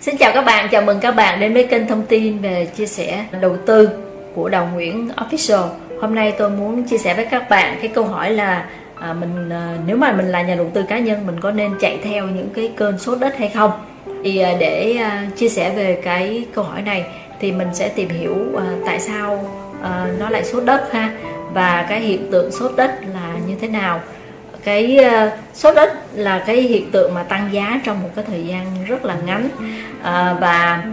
Xin chào các bạn, chào mừng các bạn đến với kênh thông tin về chia sẻ đầu tư của Đào Nguyễn Official. Hôm nay tôi muốn chia sẻ với các bạn cái câu hỏi là à, mình à, nếu mà mình là nhà đầu tư cá nhân mình có nên chạy theo những cái cơn sốt đất hay không? Thì à, để à, chia sẻ về cái câu hỏi này thì mình sẽ tìm hiểu à, tại sao à, nó lại sốt đất ha và cái hiện tượng sốt đất là như thế nào cái ờ, sốt đất là cái hiện tượng mà tăng giá trong một cái thời gian rất là ngắn. À, và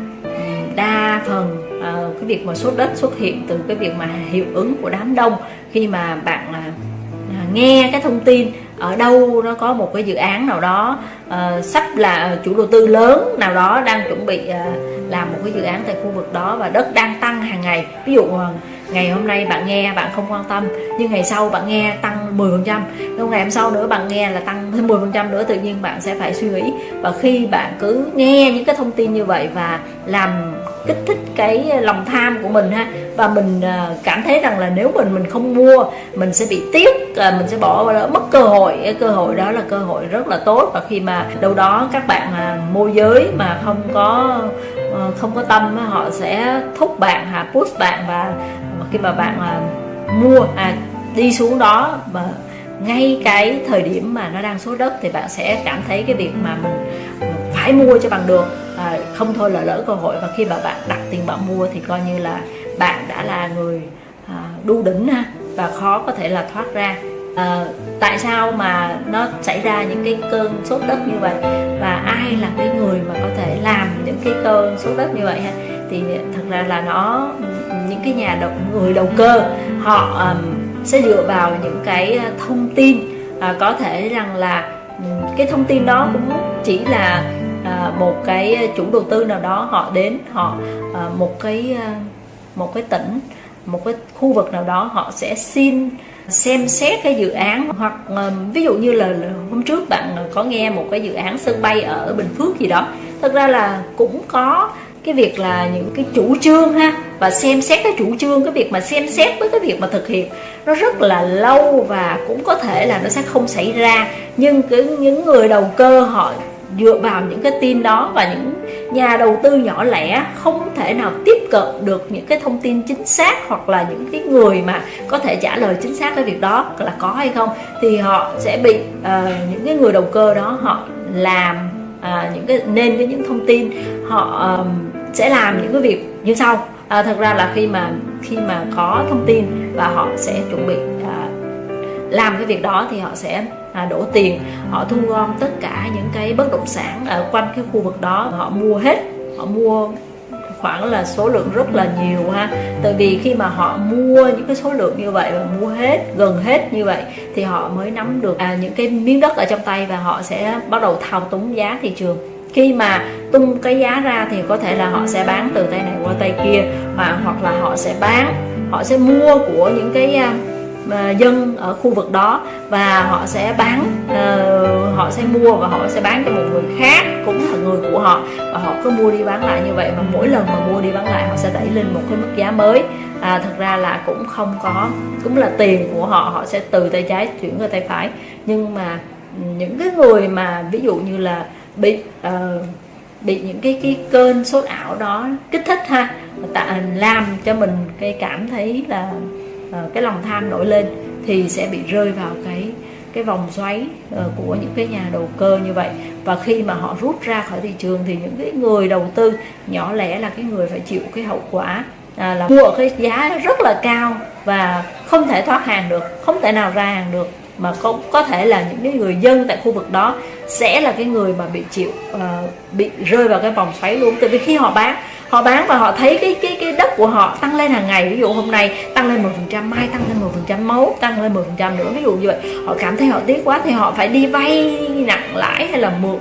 đa phần à, cái việc mà sốt đất xuất hiện từ cái việc mà hiệu ứng của đám đông khi mà bạn à, nghe cái thông tin ở đâu nó có một cái dự án nào đó à, sắp là chủ đầu tư lớn nào đó đang chuẩn bị à, làm một cái dự án tại khu vực đó và đất đang tăng hàng ngày. Ví dụ ngày hôm nay bạn nghe bạn không quan tâm nhưng ngày sau bạn nghe tăng 10 phần trăm. Ngày hôm sau nữa bạn nghe là tăng thêm 10 phần trăm nữa tự nhiên bạn sẽ phải suy nghĩ. Và khi bạn cứ nghe những cái thông tin như vậy và làm kích thích cái lòng tham của mình ha và mình à, cảm thấy rằng là nếu mình mình không mua mình sẽ bị tiếc à, mình sẽ bỏ mất cơ hội. Cái cơ hội đó là cơ hội rất là tốt. Và khi mà đâu đó các bạn à, môi giới mà không có ờ, không có tâm họ sẽ thúc bạn hạ push bạn và khi mà bạn à, mua à, đi xuống đó mà ngay cái thời điểm mà nó đang số đất thì bạn sẽ cảm thấy cái việc mà mình phải mua cho bằng được. À, không thôi là lỡ cơ hội và khi mà bạn đặt tiền bạn mua thì coi như là bạn đã là người à, đu đỉnh ha và khó có thể là thoát ra. À, tại sao mà nó xảy ra những cái cơn sốt đất như vậy và ai là cái người mà có thể làm những cái cơn sốt đất như vậy ha? Thì thật ra là nó những cái nhà đầu, người đầu cơ họ um, sẽ dựa vào những cái ờ, thông tin à, có thể rằng là cái thông tin đó cũng chỉ là à, một cái chủ đầu tư nào đó họ đến họ à, một cái ờ, một cái tỉnh một cái khu vực nào đó họ sẽ xin xem xét cái dự án. Hoặc ví dụ như là hôm trước bạn có nghe một cái dự án sân bay ở Bình Phước gì đó thật ra là cũng có cái việc là những cái chủ trương ha và xem xét cái chủ trương cái việc mà xem xét với cái việc mà thực hiện nó rất là lâu và cũng có thể là nó sẽ không xảy ra. Nhưng cái những người đầu cơ họ dựa vào những cái tin đó và những nhà đầu tư nhỏ lẻ không thể nào tiếp cận được những cái thông tin chính xác hoặc là những cái người mà có thể trả lời chính xác cái việc đó là có hay không thì họ sẽ bị uh, những cái người đầu cơ đó họ làm uh, những cái nên với những thông tin họ uh, sẽ làm những cái việc như sau. À, thật ra là khi mà khi mà có thông tin và họ sẽ chuẩn bị à, làm cái việc đó thì họ sẽ à, đổ tiền họ thu gom tất cả những cái bất động sản ở quanh cái khu vực đó họ mua hết. Họ mua khoảng là số lượng rất là nhiều ha. Tại vì khi mà họ mua những cái số lượng như vậy và mua hết gần hết như vậy thì họ mới nắm được à, những cái miếng đất ở trong tay và họ sẽ bắt đầu thao túng giá thị trường khi mà tung cái giá ra thì có thể là họ sẽ bán từ tay này qua tay kia và hoặc là họ sẽ bán họ sẽ mua của những cái uh, dân ở khu vực đó và họ sẽ bán uh, họ sẽ mua và họ sẽ bán cho một người khác cũng là người của họ và họ cứ mua đi bán lại như vậy và mỗi lần mà mua đi bán lại họ sẽ đẩy lên một cái mức giá mới. À, thật ra là cũng không có cũng là tiền của họ họ sẽ từ tay trái chuyển qua tay phải. Nhưng mà những cái người mà ví dụ như là bị uh, bị những cái cái cơn sốt ảo đó kích thích ha. Tạo à, làm cho mình cái cảm thấy là uh, cái lòng tham nổi lên thì sẽ bị rơi vào cái cái vòng xoáy uh, của những cái nhà đầu cơ như vậy. Và khi mà họ rút ra khỏi thị trường thì những cái người đầu tư nhỏ lẻ là cái người phải chịu cái hậu quả à, là mua cái giá rất là cao và không thể thoát hàng được không thể nào ra hàng được. Mà không có thể là những cái người dân tại khu vực đó sẽ là cái người mà bị chịu uh, bị rơi vào cái vòng xoáy luôn. Tại vì khi họ bán họ bán và họ thấy cái cái cái đất của họ tăng lên hàng ngày. Ví dụ hôm nay tăng lên 10% mai tăng lên 10% máu tăng lên 10% nữa. Ví dụ như vậy. Họ cảm thấy họ tiếc quá thì họ phải đi vay nặng lãi hay là mượn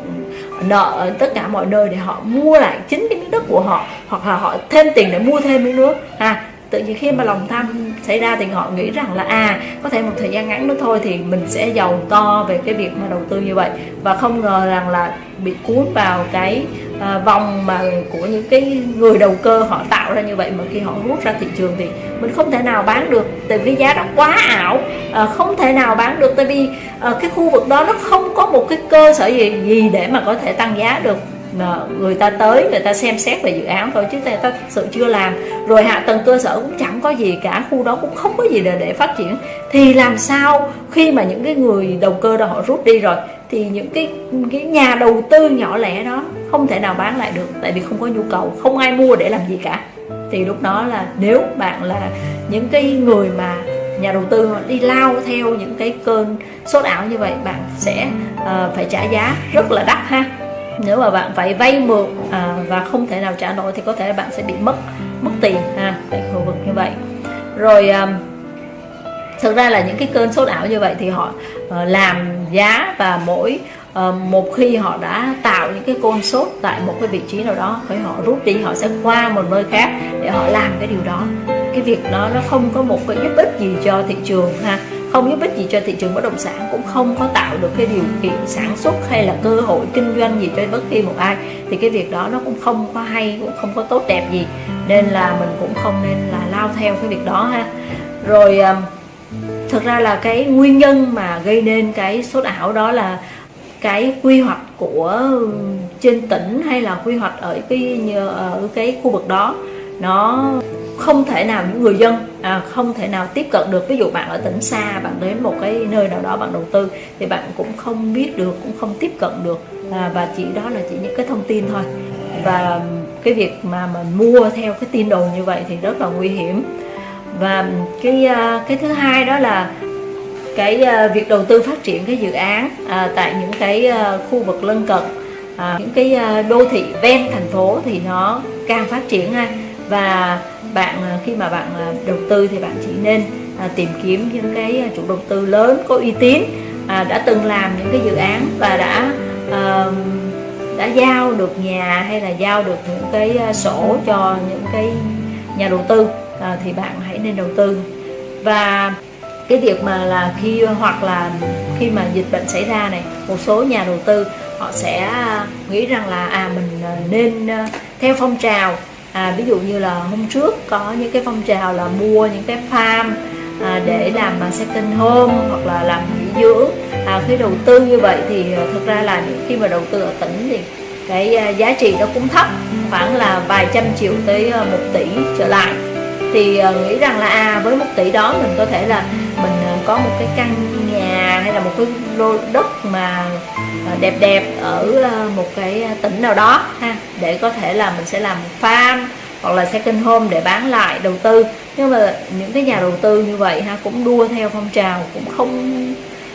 nợ ở tất cả mọi nơi để họ mua lại chính cái miếng đất của họ hoặc là họ thêm tiền để mua thêm miếng nước. Ha tự nhiên khi mà lòng tham xảy ra thì họ nghĩ rằng là à có thể một thời gian ngắn nữa thôi thì mình sẽ giàu to về cái việc mà đầu tư như vậy. Và không ngờ rằng là bị cuốn vào cái à, vòng mà của những cái người đầu cơ họ tạo ra như vậy mà khi họ rút ra thị trường thì mình không thể nào bán được. Tại vì giá đó quá ảo à, không thể nào bán được. Tại vì à, cái khu vực đó nó không có một cái cơ sở gì gì để mà có thể tăng giá được mà người ta tới người ta xem xét về dự án thôi chứ người ta thực sự chưa làm. Rồi hạ tầng cơ sở cũng chẳng có gì cả khu đó cũng không có gì để, để phát triển. Thì làm sao khi mà những cái người đầu cơ đó họ rút đi rồi thì những cái cái nhà đầu tư nhỏ lẻ đó không thể nào bán lại được tại vì không có nhu cầu không ai mua để làm gì cả. Thì lúc đó là nếu bạn là những cái người mà nhà đầu tư đi lao theo những cái cơn sốt ảo như vậy bạn sẽ uh, phải trả giá rất là đắt ha nếu mà bạn phải vay mượn à, và không thể nào trả nổi thì có thể là bạn sẽ bị mất mất tiền ha tại khu vực như vậy. Rồi um, thực ra là những cái cơn sốt ảo như vậy thì họ uh, làm giá và mỗi uh, một khi họ đã tạo những cái cơn sốt tại một cái vị trí nào đó thì họ rút đi họ sẽ qua một nơi khác để họ làm cái điều đó. Cái việc đó nó không có một cái giúp ích gì cho thị trường ha không giúp ích gì cho thị trường bất động sản, cũng không có tạo được cái điều kiện sản xuất hay là cơ hội kinh doanh gì cho bất kỳ một ai. Thì cái việc đó nó cũng không có hay, cũng không có tốt đẹp gì. Nên là mình cũng không nên là lao theo cái việc đó ha. Rồi thực ra là cái nguyên nhân mà gây nên cái sốt ảo đó là cái quy hoạch của trên tỉnh hay là quy hoạch ở cái ở cái khu vực đó, nó không thể nào những người dân à, không thể nào tiếp cận được. Ví dụ bạn ở tỉnh xa bạn đến một cái nơi nào đó bạn đầu tư thì bạn cũng không biết được cũng không tiếp cận được. À, và chỉ đó là chỉ những cái thông tin thôi. Và cái việc mà mình mua theo cái tin đồn như vậy thì rất là nguy hiểm. Và cái à, cái thứ hai đó là cái à, việc đầu tư phát triển cái dự án à, tại những cái à, khu vực lân cận à, những cái đô thị ven thành phố thì nó càng phát triển ha. Và bạn à, khi mà bạn à, đầu tư thì bạn chỉ nên à, tìm kiếm những cái chủ đầu tư lớn có uy tín đã từng làm những cái dự án và đã đã giao được nhà hay là giao được những cái sổ cho những cái nhà đầu tư thì bạn hãy nên đầu tư. Và cái việc mà là khi, hoặc là khi mà dịch bệnh xảy ra này, một số nhà đầu tư họ sẽ nghĩ rằng là à mình nên theo phong trào à, ví dụ như là hôm trước có những cái phong trào là mua những cái farm à, để làm à, second home hoặc là làm nghỉ dưỡng à, khi đầu tư như vậy thì à, thực ra là khi mà đầu tư ở tỉnh thì cái à, giá trị nó cũng thấp khoảng là vài trăm triệu tới một tỷ trở lại. Thì nghĩ rằng là à với một tỷ đó mình có thể là mình có một cái căn hay là một cái lô đất mà à, đẹp đẹp ở à, một cái tỉnh nào đó ha, để có thể là mình sẽ làm farm hoặc là second home để bán lại, đầu tư. Nhưng mà những cái nhà đầu tư như vậy ha, cũng đua theo phong trào, cũng không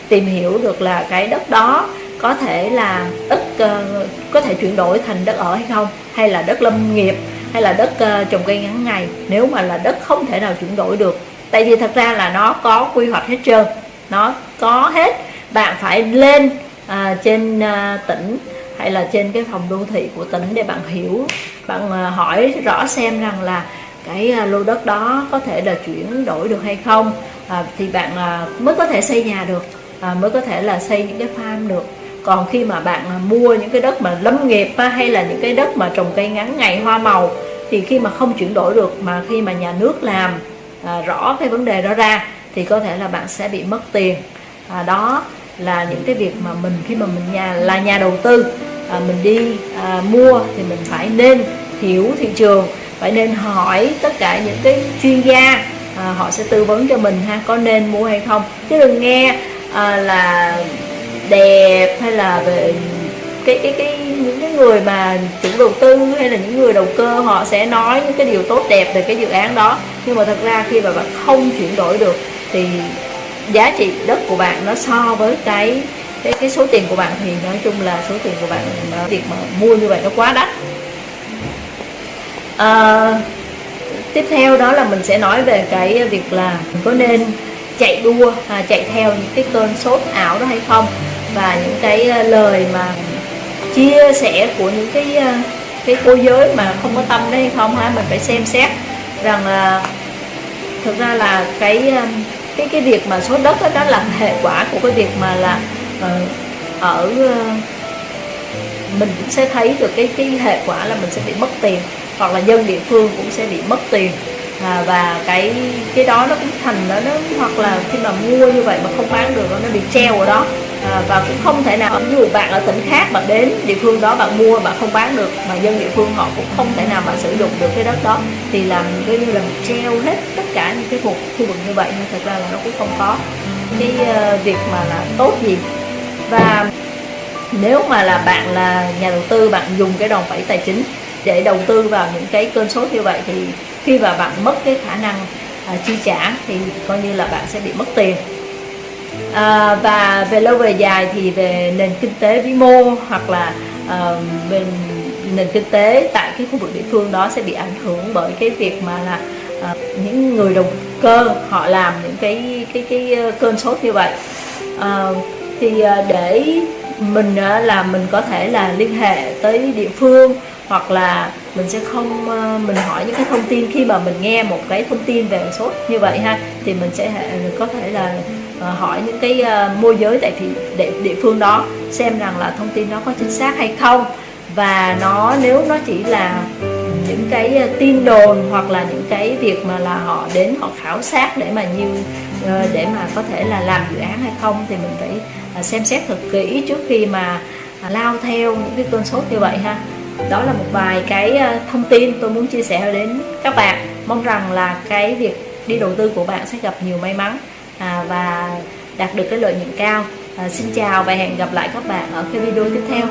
tìm hiểu được là cái đất đó có thể là đất ờ, có thể chuyển đổi thành đất ở hay không, hay là đất lâm nghiệp, hay là đất ờ, trồng cây ngắn ngày. Nếu mà là đất không thể nào chuyển đổi được, tại vì thật ra là nó có quy hoạch hết trơn nó có hết. Bạn phải lên à, trên à, tỉnh hay là trên cái phòng đô thị của tỉnh để bạn hiểu bạn à, hỏi rõ xem rằng là cái à, lô đất đó có thể là chuyển đổi được hay không. À, thì bạn à, mới có thể xây nhà được à, mới có thể là xây những cái farm được. Còn khi mà bạn à, mua những cái đất mà lâm nghiệp á, hay là những cái đất mà trồng cây ngắn ngày hoa màu thì khi mà không chuyển đổi được mà khi mà nhà nước làm à, rõ cái vấn đề đó ra thì có thể là bạn sẽ bị mất tiền. À, đó là những cái việc mà mình khi mà mình nhà là nhà đầu tư à, mình đi à, mua thì mình phải nên hiểu thị trường phải nên hỏi tất cả những cái chuyên gia à, họ sẽ tư vấn cho mình ha có nên mua hay không. Chứ đừng nghe à, là đẹp hay là về cái cái cái những cái người mà chủ đầu tư hay là những người đầu cơ họ sẽ nói những cái điều tốt đẹp về cái dự án đó. Nhưng mà thật ra khi mà bạn không chuyển đổi được thì giá trị đất của bạn nó so với cái cái cái số tiền của bạn thì nói chung là số tiền của bạn việc mà mua như vậy nó quá đắt. À, tiếp theo đó là mình sẽ nói về cái việc là mình có nên chạy đua à, chạy theo những cái cơn sốt ảo đó hay không? Và những cái ờ, lời mà chia sẻ của những cái ờ, cái cô giới mà không có tâm đấy không ha? Mình phải xem xét rằng là thực ra là cái cái cái việc mà số đất đó, đó là hệ quả của cái việc mà là uh, ở uh, mình cũng sẽ thấy được cái cái hệ quả là mình sẽ bị mất tiền hoặc là dân địa phương cũng sẽ bị mất tiền. À, và cái cái đó nó cũng thành đó nó hoặc là khi mà mua như vậy mà không bán được nó bị treo ở đó. À, và cũng không thể nào ví dụ bạn ở tỉnh khác bạn đến địa phương đó bạn mua bạn không bán được mà dân địa phương họ cũng không thể nào mà sử dụng được cái đất đó thì làm coi như là treo hết tất cả thuộc khu vực như vậy nhưng thật ra là nó cũng không có. Cái uh, việc mà là tốt gì? Và nếu mà là bạn là nhà đầu tư bạn dùng cái đòn bẩy tài chính để đầu tư vào những cái cơn sốt như vậy thì khi mà bạn mất cái khả năng à, chi trả thì coi như là bạn sẽ bị mất tiền. À, và về lâu về dài thì về nền kinh tế vĩ mô hoặc là à, về nền kinh tế tại cái khu vực địa phương đó sẽ bị ảnh hưởng bởi cái việc mà là à, những người đầu cơ họ làm những cái cái cái ờ, cơn sốt như vậy. À, thì ờ, để mình ờ, là mình có thể là liên hệ tới địa phương hoặc là mình sẽ không mình hỏi những cái thông tin khi mà mình nghe một cái thông tin về sốt như vậy ha thì mình sẽ có thể là hỏi những cái môi giới tại thị địa, địa phương đó xem rằng là thông tin nó có chính xác hay không. Và nó nếu nó chỉ là những cái à, tin đồn hoặc là những cái việc mà là họ đến họ khảo sát để mà như ờ, để mà có thể là làm dự án hay không thì mình phải à, xem xét thật kỹ trước khi mà à, lao theo những cái cơn sốt như vậy ha. Đó là một vài cái thông tin tôi muốn chia sẻ đến các bạn. Mong rằng là cái việc đi đầu tư của bạn sẽ gặp nhiều may mắn và đạt được cái lợi nhuận cao. À, xin chào và hẹn gặp lại các bạn ở cái video tiếp theo.